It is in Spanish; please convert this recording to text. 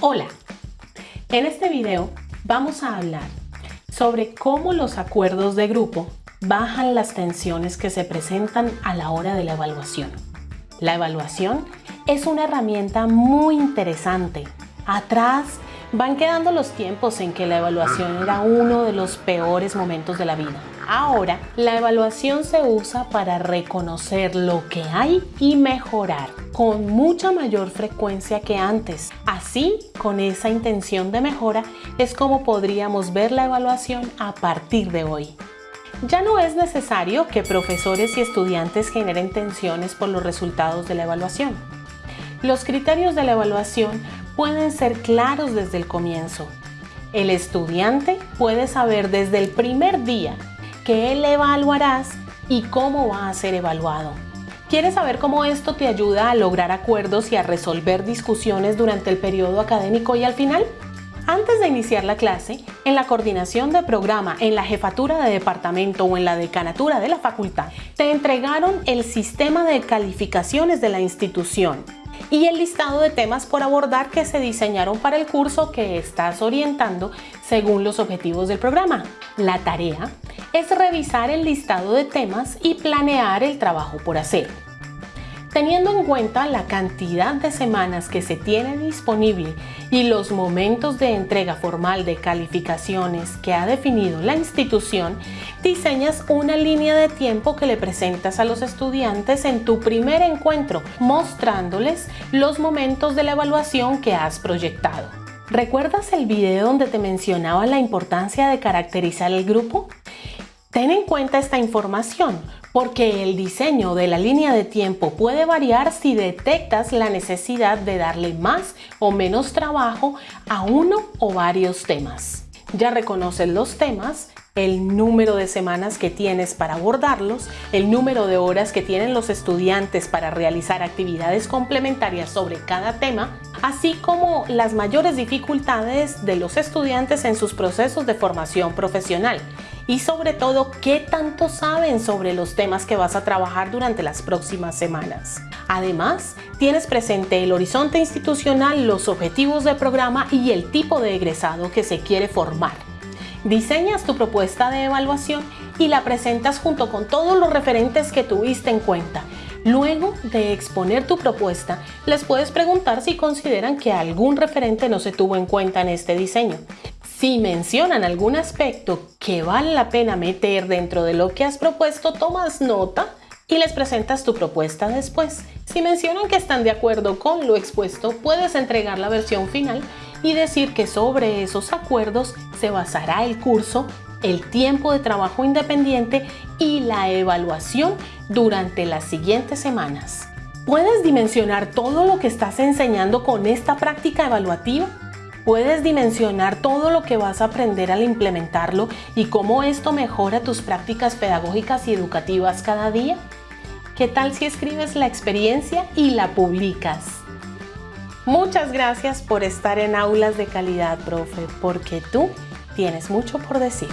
Hola, en este video vamos a hablar sobre cómo los acuerdos de grupo bajan las tensiones que se presentan a la hora de la evaluación. La evaluación es una herramienta muy interesante. Atrás van quedando los tiempos en que la evaluación era uno de los peores momentos de la vida. Ahora, la evaluación se usa para reconocer lo que hay y mejorar con mucha mayor frecuencia que antes. Así, con esa intención de mejora, es como podríamos ver la evaluación a partir de hoy. Ya no es necesario que profesores y estudiantes generen tensiones por los resultados de la evaluación. Los criterios de la evaluación pueden ser claros desde el comienzo. El estudiante puede saber desde el primer día qué le evaluarás y cómo va a ser evaluado. ¿Quieres saber cómo esto te ayuda a lograr acuerdos y a resolver discusiones durante el periodo académico y al final? Antes de iniciar la clase, en la coordinación de programa, en la jefatura de departamento o en la decanatura de la facultad, te entregaron el sistema de calificaciones de la institución y el listado de temas por abordar que se diseñaron para el curso que estás orientando según los objetivos del programa. La tarea es revisar el listado de temas y planear el trabajo por hacer. Teniendo en cuenta la cantidad de semanas que se tiene disponible y los momentos de entrega formal de calificaciones que ha definido la institución, diseñas una línea de tiempo que le presentas a los estudiantes en tu primer encuentro, mostrándoles los momentos de la evaluación que has proyectado. ¿Recuerdas el video donde te mencionaba la importancia de caracterizar el grupo? Ten en cuenta esta información porque el diseño de la línea de tiempo puede variar si detectas la necesidad de darle más o menos trabajo a uno o varios temas. Ya reconoces los temas, el número de semanas que tienes para abordarlos, el número de horas que tienen los estudiantes para realizar actividades complementarias sobre cada tema, así como las mayores dificultades de los estudiantes en sus procesos de formación profesional y sobre todo qué tanto saben sobre los temas que vas a trabajar durante las próximas semanas. Además, tienes presente el horizonte institucional, los objetivos del programa y el tipo de egresado que se quiere formar. Diseñas tu propuesta de evaluación y la presentas junto con todos los referentes que tuviste en cuenta. Luego de exponer tu propuesta, les puedes preguntar si consideran que algún referente no se tuvo en cuenta en este diseño. Si mencionan algún aspecto que vale la pena meter dentro de lo que has propuesto, tomas nota y les presentas tu propuesta después. Si mencionan que están de acuerdo con lo expuesto, puedes entregar la versión final y decir que sobre esos acuerdos se basará el curso, el tiempo de trabajo independiente y la evaluación durante las siguientes semanas. ¿Puedes dimensionar todo lo que estás enseñando con esta práctica evaluativa? Puedes dimensionar todo lo que vas a aprender al implementarlo y cómo esto mejora tus prácticas pedagógicas y educativas cada día. ¿Qué tal si escribes la experiencia y la publicas? Muchas gracias por estar en Aulas de Calidad, profe, porque tú tienes mucho por decir.